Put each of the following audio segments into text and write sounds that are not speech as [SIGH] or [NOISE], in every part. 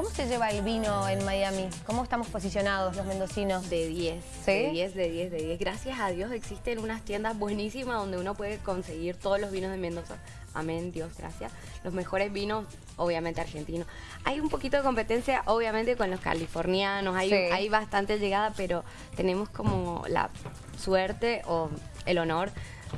¿Cómo se lleva el vino en Miami? ¿Cómo estamos posicionados los mendocinos? De 10, ¿Sí? de 10, de 10, de 10. Gracias a Dios existen unas tiendas buenísimas donde uno puede conseguir todos los vinos de Mendoza. Amén, Dios, gracias. Los mejores vinos, obviamente argentinos. Hay un poquito de competencia, obviamente, con los californianos. Hay, Sí. hay bastante llegada, pero tenemos como la suerte o el honor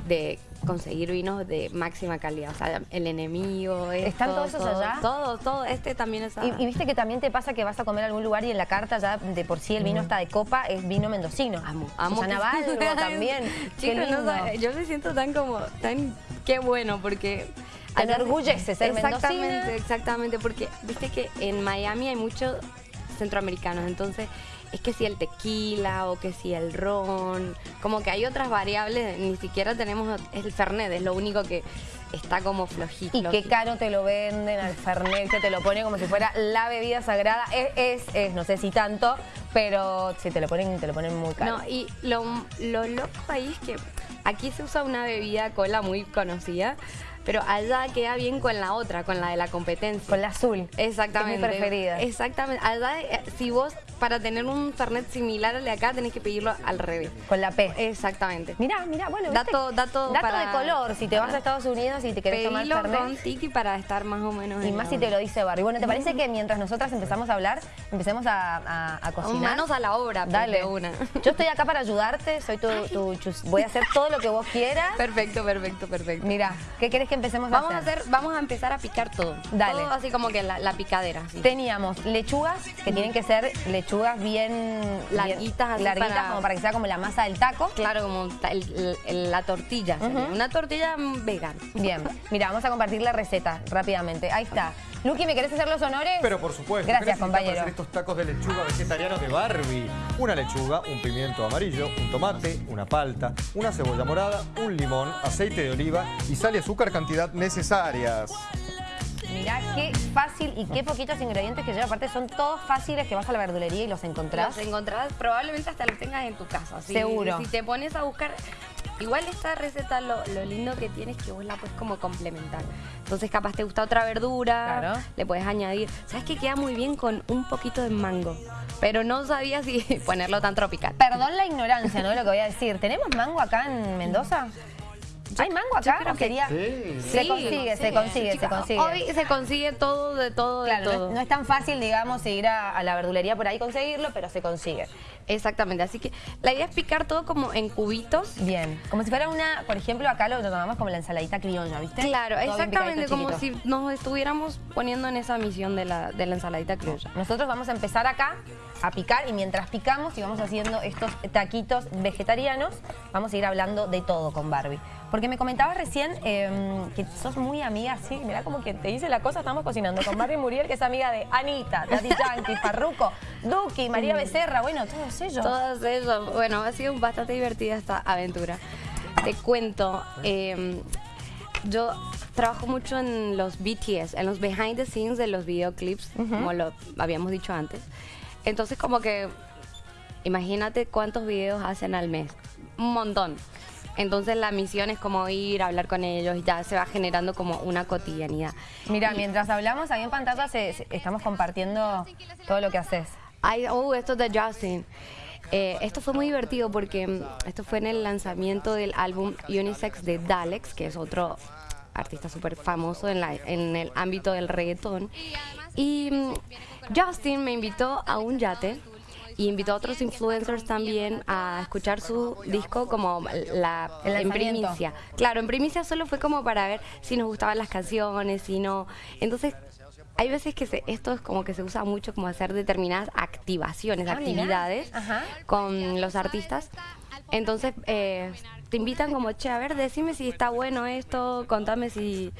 de conseguir vinos de máxima calidad. O sea, el enemigo. ¿Están esto, todos esos todo, allá? Todo, todo. Este también es Y, y viste que también te pasa que vas a comer a algún lugar y en la carta ya de por sí el vino está de copa, es vino mendocino. Amo, amo. Susana [LAUGHS] también. Chicos, no yo me siento tan como, tan, qué bueno, porque... Te enorgullece ser Exactamente, mendocina. exactamente, porque viste que en Miami hay muchos centroamericanos, entonces es que si el tequila o que si el ron, como que hay otras variables, ni siquiera tenemos el Fernet, es lo único que está como flojito. Y qué caro te lo venden al Fernet, que te lo pone como si fuera la bebida sagrada. Es, es, es, no sé si tanto, pero si te lo ponen, te lo ponen muy caro. No, y lo, lo loco ahí es que aquí se usa una bebida cola muy conocida, pero allá queda bien con la otra, con la de la competencia. Con la azul. Exactamente. Es mi preferida. Exactamente. Allá, eh, si vos, para tener un Fernet similar al de acá, tenés que pedirlo al revés. Con la P. Exactamente. Mirá, mirá, bueno, ¿viste? Dato- dato para- de color, si te vas a Estados Unidos y te querés tomar Fernet. con tiki para estar más o menos Y más si te lo dice Barry. Bueno, ¿te [LAUGHS] parece que mientras nosotras empezamos a hablar, empecemos a, a- a cocinar? Manos a la obra, pues, Dale. una. Yo estoy acá para ayudarte, soy tu, tu chus- Voy a hacer todo lo que vos quieras. Perfecto, perfecto, perfecto. Mira, ¿qué querés que empecemos Vamos a a hacer? vamos a empezar a picar todo. Dale. Todo así como que la, la picadera. así. Teníamos lechugas, que tienen que ser lechugas bien... Larguitas, así bien- larguitas, para- como para que sea como la masa del taco. Claro, como ta- el- el- la tortilla. Una tortilla vegana. Bien, mira, vamos a compartir la receta rápidamente. Ahí está. Luqui, ¿me querés hacer los honores? Pero por supuesto, Gracias, ¿qué necesitas para compañero. hacer estos tacos de lechuga vegetarianos de Barbie? Una lechuga, un pimiento amarillo, un tomate, una palta, una cebolla morada, un limón, aceite de oliva y sal y azúcar cantidad necesarias. Mirá qué fácil y qué poquitos ingredientes que lleva. Aparte son todos fáciles que vas a la verdulería y los encontrás. Los encontrás, probablemente hasta los tengas en tu casa. Si- Seguro. Si te pones a buscar... Igual esta receta lo, lo lindo que tiene es que vos la puedes como complementar. Entonces capaz te gusta otra verdura, Claro. le puedes añadir. ¿Sabes que queda muy bien con un poquito de mango? Pero no sabía si [LAUGHS] ponerlo tan tropical. Perdón la ignorancia, ¿no? Lo que voy a decir. ¿Tenemos mango acá en Mendoza? ¿Hay mango acá? creo ¿O que sería? sí. Se Sí, consigue, se sí. consigue, se consigue. Hoy se consigue todo, de todo, de Claro, no todo. es, no es tan fácil, digamos, ir a, a la verdulería por ahí y conseguirlo, pero se consigue. Exactamente, así que la idea es picar todo como en cubitos. Bien. Como si fuera una, por ejemplo, acá lo tomamos como la ensaladita criolla, ¿viste? Claro, Todo exactamente, como si nos estuviéramos poniendo en esa misión de la, de la ensaladita criolla. Nosotros vamos a empezar acá a picar y mientras picamos y vamos haciendo estos taquitos vegetarianos, vamos a ir hablando de todo con Barbie. Porque me comentabas recién eh, que sos muy amiga, sí, mira como que te dice la cosa, estamos cocinando con Barbie Muriel, que es amiga de Anita, Daddy [LAUGHS] Yankee, Farruko, Duki, María Becerra, bueno, todos ellos. Todos ellos, bueno, ha sido bastante divertida esta aventura. Te cuento, eh, yo trabajo mucho en los BTS, en los behind the scenes de los videoclips, como lo habíamos dicho antes. Entonces como que, imagínate cuántos videos hacen al mes, un montón. Entonces la misión es como ir a hablar con ellos y ya se va generando como una cotidianidad. Mira, mientras hablamos, ahí en pantalla se- se- estamos compartiendo todo lo que haces. Ay, oh, esto de Justin. Eh, esto fue muy divertido porque mm, esto fue en el lanzamiento del álbum Unisex de Dalex, que es otro artista súper famoso en, la- en el ámbito del reggaetón. Y mm, Justin me invitó a un yate y invitó a otros influencers también a escuchar su disco como la en primicia. Claro, en primicia solo fue como para ver si nos gustaban las canciones, si no. Entonces, hay veces que se- esto es como que se usa mucho como hacer determinadas activaciones, Ah, actividades con los artistas. Entonces, eh, te invitan como, che, a ver, decime si está bueno esto, contame si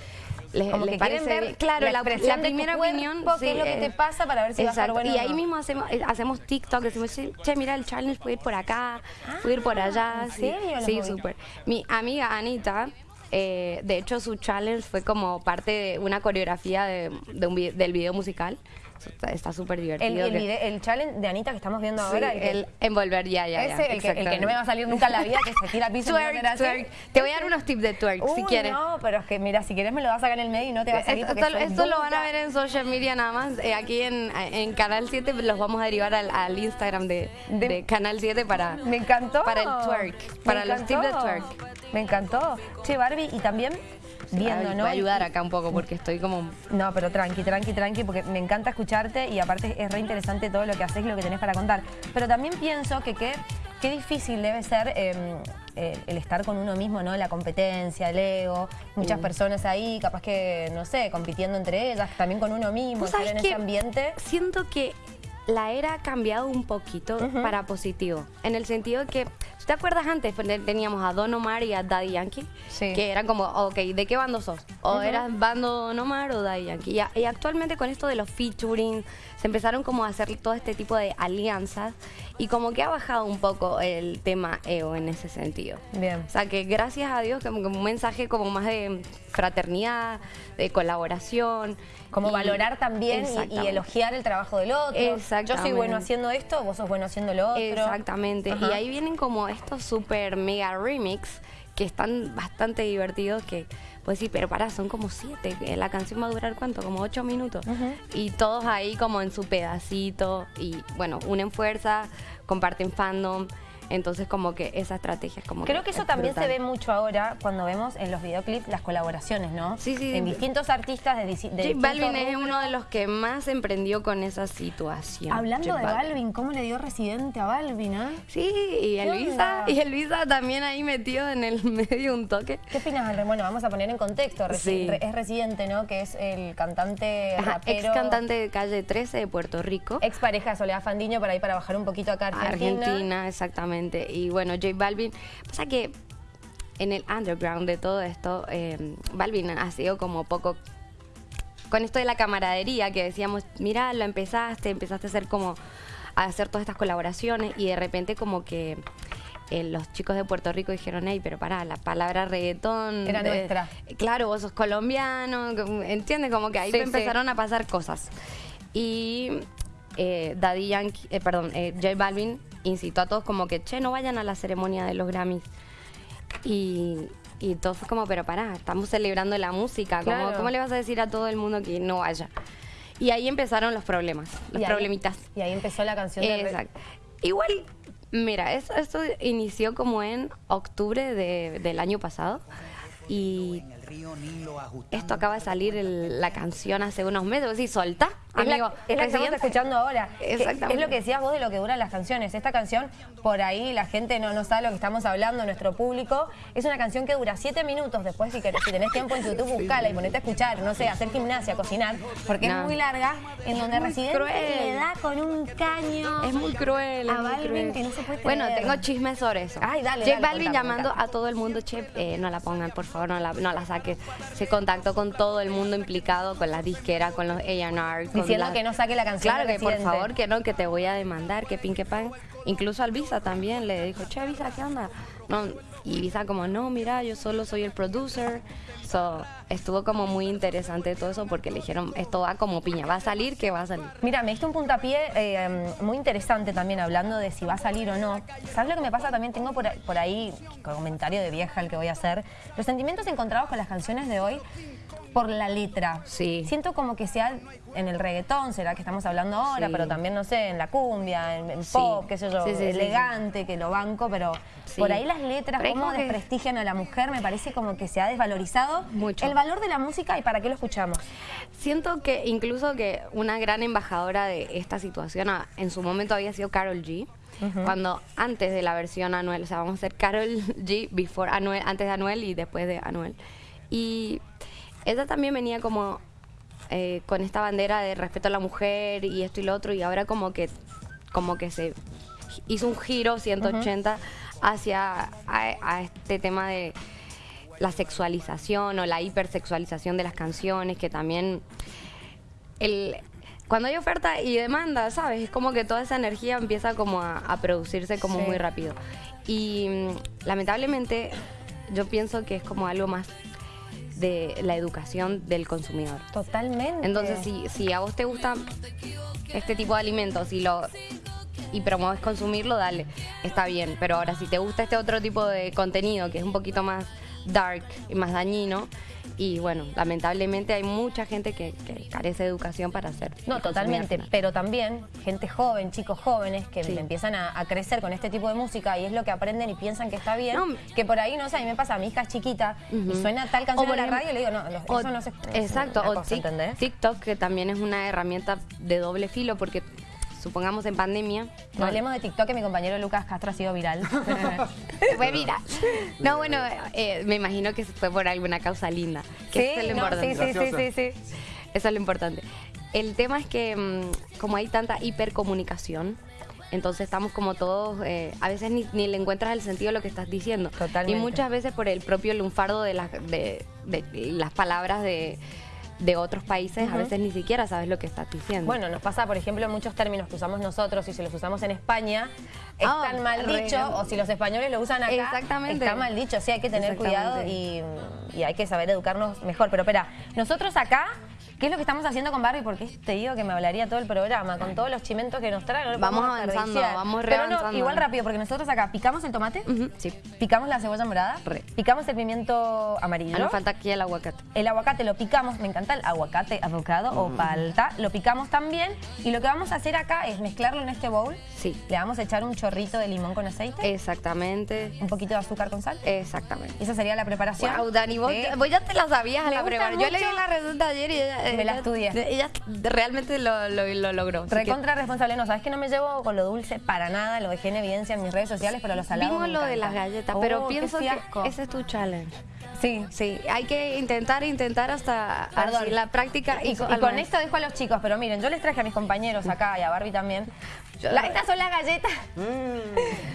les, Como les que quieren ver. Claro, la la, la primera opinión. qué es lo que eh, te pasa para ver si va a estar bueno Y ahí no. mismo hacemos, eh, hacemos TikTok, decimos, che, mira el challenge, puede ir por acá, puede ir por allá. Ah, ¿en sí. serio? Sí, súper. Mi amiga Anita, eh, de hecho su challenge fue como parte de una coreografía de, de un del video musical. Está- súper El, divertido. el, vide- el challenge de Anita que estamos viendo Sí, ahora. el que- el envolver ya, ya, ya. ese, el que, el que no me va a salir nunca en la vida, que se tira piso y no Twerk, twerk. Te voy a dar unos tips de twerk, si Uy, quieres. no, pero es que mira, si quieres me lo vas a sacar en el medio y no te va a salir Esto, esto- esto lo van a ver en social media nada más. Eh, aquí en, en Canal 7 los vamos a derivar al, al Instagram de, De- de Canal 7 para, Me encantó. para el twerk, Me para los tips de encantó. twerk. Me encantó. Che, Barbie, y también viendo, Ay, ¿no? Voy a ayudar acá un poco porque estoy como... No, pero tranqui, tranqui, tranqui, porque me encanta escucharte y aparte es re interesante todo lo que haces y lo que tenés para contar. Pero también pienso que qué, qué difícil debe ser eh, eh, el estar con uno mismo, ¿no? La competencia, el ego, muchas personas ahí, capaz que, no sé, compitiendo entre ellas, también con uno mismo, ¿Vos estar en ese ambiente. Siento que la era ha cambiado un poquito para positivo. En el sentido que, ¿tú ¿te acuerdas antes? Pues, Teníamos a Don Omar y a Daddy Yankee. Sí. Que eran como, ok, ¿de qué bando sos? O eras bando Don Omar o Daddy Yankee. Y, actualmente con esto de los featuring, se empezaron como a hacer todo este tipo de alianzas. Y como que ha bajado un poco el tema ego en ese sentido. Bien. O sea, que gracias a Dios, como que un mensaje como más de fraternidad, de colaboración. Como y- valorar también y- elogiar el trabajo del otro. Yo soy bueno haciendo esto, vos sos bueno haciendo lo otro. Exactamente. Ajá. Y ahí vienen como estos super mega remix que están bastante divertidos que pues sí, pero pará, son como siete. La canción va a durar cuánto, como ocho minutos. Y todos ahí como en su pedacito. Y bueno, unen fuerza, comparten fandom. Entonces como que esa estrategia es como Creo que eso es también brutal. se ve mucho ahora cuando vemos en los videoclips las colaboraciones, ¿no? Sí, sí. En distintos artistas de, de J distintos Balvin es uno de los que más emprendió con esa situación. Hablando J de Balvin, ¿cómo le dio residente a Balvin, ah? Sí, y ¿Qué Elvisa, y Elvisa también ahí metido en el [LAUGHS] medio un toque. ¿Qué opinas? Bueno, vamos a poner en contexto. Resi- Sí. re- Es Residente, ¿no? Que es el cantante Ajá, rapero. ex cantante de calle 13 de Puerto Rico. Ex pareja de Soledad Fandiño, por ahí para bajar un poquito acá a Argentina. Argentina, exactamente. Y bueno, J Balvin, pasa que en el underground de todo esto, eh, Balvin ha sido como poco con esto de la camaradería que decíamos, mira, lo empezaste, empezaste a hacer como a hacer todas estas colaboraciones y de repente como que eh, los chicos de Puerto Rico dijeron, hey, pero pará, la palabra reggaetón... Era eh, nuestra. Claro, vos sos colombiano, ¿entiendes? Como que ahí Sí, sí. empezaron a pasar cosas. Y eh, Daddy Yankee, eh, perdón, eh, J Balvin incitó a todos como que, che, no vayan a la ceremonia de los Grammys. Y, y todo fue como, pero pará, estamos celebrando la música, ¿cómo, Claro. ¿cómo le vas a decir a todo el mundo que no vaya? Y ahí empezaron los problemas, los Y ahí- problemitas. Y ahí empezó la canción de... Exacto. Igual, mira, eso- esto inició como en octubre de- del año pasado y esto acaba de salir el- la canción hace unos meses. Sí, solta, Es la, amigo. es la que estamos escuchando ahora. Exactamente. Es lo que decías vos de lo que duran las canciones. Esta canción, por ahí la gente no, no sabe lo que estamos hablando, nuestro público. Es una canción que dura siete minutos. Después, si, querés- si tenés tiempo en YouTube, buscala y ponete a escuchar, no sé, hacer gimnasia, cocinar, porque es muy larga, en donde Residente cruel. le da con un caño. Es muy cruel. A es muy Balvin cruel. que no se puede Bueno, creer. tengo chismes sobre eso. Ay, dale, dale, Balvin contame, llamando contame. a todo el mundo, che, eh, no la pongan, por favor, no la, no la saques. Se contactó con todo el mundo implicado, con las disqueras, con los A&R. con Diciendo que no saque la canción Claro, que por favor, que no, que te voy a demandar, que pin, que pan. Incluso al Visa también le dijo, che, Visa, ¿qué onda? No, y Visa como, no, mira, yo solo soy el producer. So, estuvo como muy interesante todo eso porque le dijeron, esto va como piña, va a salir, que va a salir. Mira, me diste un puntapié eh, muy interesante también hablando de si va a salir o no. ¿Sabes lo que me pasa? También tengo por, por ahí, comentario de vieja el que voy a hacer, los sentimientos encontrados con las canciones de hoy por la letra. Sí. Siento como que sea en el reggaetón, será que estamos hablando ahora, Sí. pero también, no sé, en la cumbia, en Sí. pop, qué sé yo, elegante, que lo banco, pero por ahí las letras, Pero cómo que- desprestigian a la mujer, me parece como que se ha desvalorizado Mucho. el valor de la música y para qué lo escuchamos. Siento que incluso que una gran embajadora de esta situación ah, en su momento había sido Carol G. Cuando antes de la versión Anuel, o sea, vamos a hacer Carol G before Anuel, antes de Anuel y después de Anuel. Y ella también venía como eh, con esta bandera de respeto a la mujer y esto y lo otro y ahora como que como que se hizo un giro 180 hacia a, a este tema de la sexualización o la hipersexualización de las canciones, que también el, cuando hay oferta y demanda, ¿sabes? Es como que toda esa energía empieza como a, a producirse como Sí. muy rápido. Y mm, lamentablemente yo pienso que es como algo más de la educación del consumidor. Totalmente. Entonces, si, si a vos te gusta este tipo de alimentos y lo y promueves consumirlo, dale, está bien. Pero ahora, si te gusta este otro tipo de contenido que es un poquito más dark y más dañino, y bueno, lamentablemente hay mucha gente que, que carece de educación para hacer. No, totalmente, pero también gente joven, chicos jóvenes que Sí. empiezan a, a crecer con este tipo de música y es lo que aprenden y piensan que está bien, No. que por ahí, no sé, a mí me pasa, mi hija es chiquita y suena tal O canción por en la radio y le digo, no, lo- o- eso no se... Exacto, o cosa. TikTok, que también es una herramienta de doble filo, porque supongamos en pandemia... No hablemos de TikTok que mi compañero Lucas Castro ha sido viral. [LAUGHS] Fue viral. No, bueno, eh, me imagino que fue por alguna causa linda. Que eso es lo no, sí, importante. sí, sí, sí, sí. Eso es lo importante. El tema es que mm, como hay tanta hipercomunicación, entonces estamos como todos, eh, a veces ni, ni le encuentras el sentido a lo que estás diciendo. Totalmente. Y muchas veces por el propio lunfardo de las, de, de las palabras de, de otros países, a veces ni siquiera sabes lo que estás diciendo. Bueno, nos pasa, por ejemplo, muchos términos que usamos nosotros y si los usamos en España, Ah, están mal re- dicho, o si los españoles lo usan acá, Exactamente. está mal dicho. Sí, hay que tener cuidado y, y hay que saber educarnos mejor. Pero espera, nosotros acá, ¿qué es lo que estamos haciendo con Barbie? Porque te digo que me hablaría todo el programa, con todos los chimentos que nos traen. no Vamos avanzando, vamos re Pero no, igual rápido, porque nosotros acá picamos el tomate, sí. picamos la cebolla morada, Re. picamos el pimiento amarillo. Nos falta aquí el aguacate. El aguacate lo picamos, me encanta el aguacate, avocado o palta, lo picamos también y lo que vamos a hacer acá es mezclarlo en este bowl. Sí. Le vamos a echar un chorrito de limón con aceite, Exactamente. un poquito de azúcar con sal. Exactamente. Esa sería la preparación. Wow, Dani, vos, de- vos ya te la sabías a la preparación. Yo leí la receta ayer y ella, Me la ella- estudié. Ella realmente lo, lo, lo logró. que Recontra responsable, no, sabes que no me llevo con lo dulce para nada, lo dejé en evidencia en mis redes sociales, pero lo salado Vimos me lo de las galletas, Oh, pero pienso que ese es tu challenge. Sí, Sí, hay que intentar, intentar hasta Perdón. así, la práctica. Y, con esto dejo a los chicos, pero miren, yo les traje a mis compañeros acá y a Barbie también. La- estas son las galletas.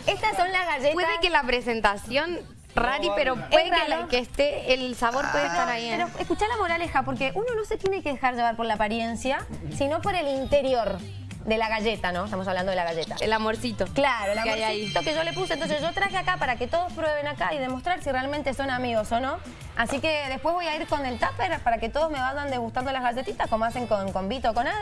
Estas son las galletas. Puede que la presentación rari, pero puede Es que, la- raro. que esté, el sabor puede estar ahí. ¿eh? Pero escuchá la moraleja, porque uno no se tiene que dejar llevar por la apariencia, sino por el interior de la galleta, ¿no? Estamos hablando de la galleta. El amorcito. Claro, el que hay ahí. amorcito que yo le puse. Entonces yo traje acá para que todos prueben acá y demostrar si realmente son amigos o no. Así que después voy a ir con el tupper para que todos me vayan degustando las galletitas, como hacen con, con Vito o con Ada.